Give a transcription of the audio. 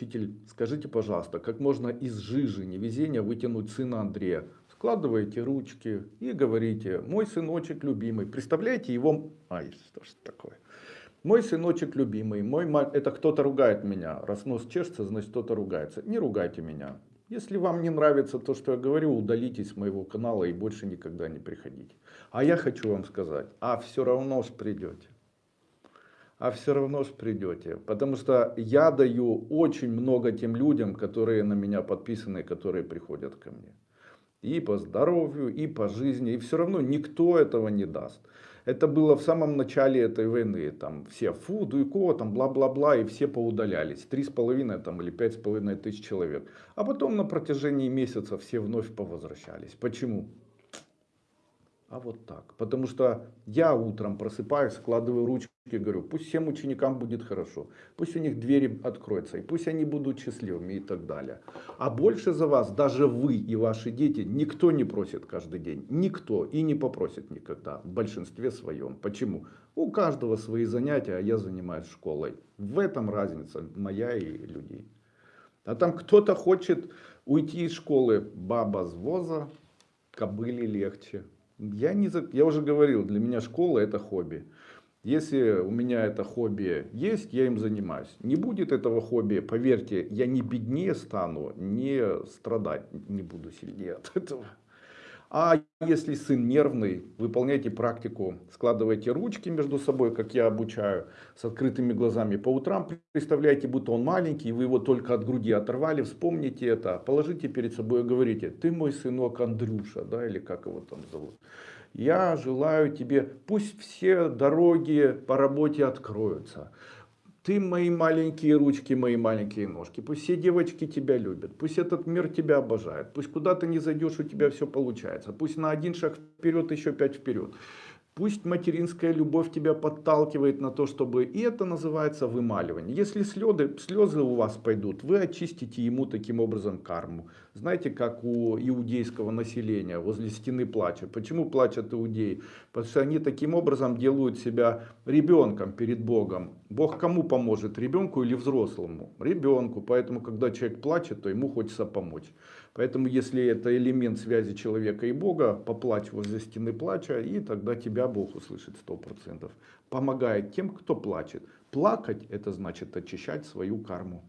Учитель, скажите, пожалуйста, как можно из жижи невезения вытянуть сына Андрея? Складываете ручки и говорите, мой сыночек любимый. Представляете его... Ай, что ж такое? Мой сыночек любимый, мой мать, это кто-то ругает меня. Раз нос чешется, значит кто-то ругается. Не ругайте меня. Если вам не нравится то, что я говорю, удалитесь с моего канала и больше никогда не приходите. А я хочу вам сказать, а все равно ж придете а все равно же придете. Потому что я даю очень много тем людям, которые на меня подписаны, которые приходят ко мне. И по здоровью, и по жизни. И все равно никто этого не даст. Это было в самом начале этой войны. Там все фу, дуйко, там бла-бла-бла, и все поудалялись. Три с половиной там, или пять с половиной тысяч человек. А потом на протяжении месяца все вновь повозвращались. Почему? а вот так. Потому что я утром просыпаюсь, складываю ручки и говорю, пусть всем ученикам будет хорошо, пусть у них двери откроются, и пусть они будут счастливыми и так далее. А больше за вас, даже вы и ваши дети, никто не просит каждый день. Никто и не попросит никогда, в большинстве своем. Почему? У каждого свои занятия, а я занимаюсь школой. В этом разница моя и людей. А там кто-то хочет уйти из школы, баба с воза, кобыли легче. Я, не, я уже говорил, для меня школа это хобби. Если у меня это хобби есть, я им занимаюсь. Не будет этого хобби, поверьте, я не беднее стану, не страдать не буду сильнее от этого. А если сын нервный, выполняйте практику, складывайте ручки между собой, как я обучаю, с открытыми глазами по утрам. Представляете, будто он маленький, вы его только от груди оторвали, вспомните это, положите перед собой и говорите, ты мой сынок Андрюша, да, или как его там зовут. Я желаю тебе, пусть все дороги по работе откроются ты мои маленькие ручки, мои маленькие ножки. Пусть все девочки тебя любят. Пусть этот мир тебя обожает. Пусть куда ты не зайдешь, у тебя все получается. Пусть на один шаг вперед, еще пять вперед. Пусть материнская любовь тебя подталкивает на то, чтобы... И это называется вымаливание. Если слезы, слезы у вас пойдут, вы очистите ему таким образом карму. Знаете, как у иудейского населения возле стены плача. Почему плачут иудеи? Потому что они таким образом делают себя ребенком перед Богом. Бог кому поможет, ребенку или взрослому? Ребенку. Поэтому, когда человек плачет, то ему хочется помочь. Поэтому, если это элемент связи человека и Бога, поплачь возле стены плача, и тогда тебя Бог услышит сто процентов. Помогает тем, кто плачет. Плакать – это значит очищать свою карму.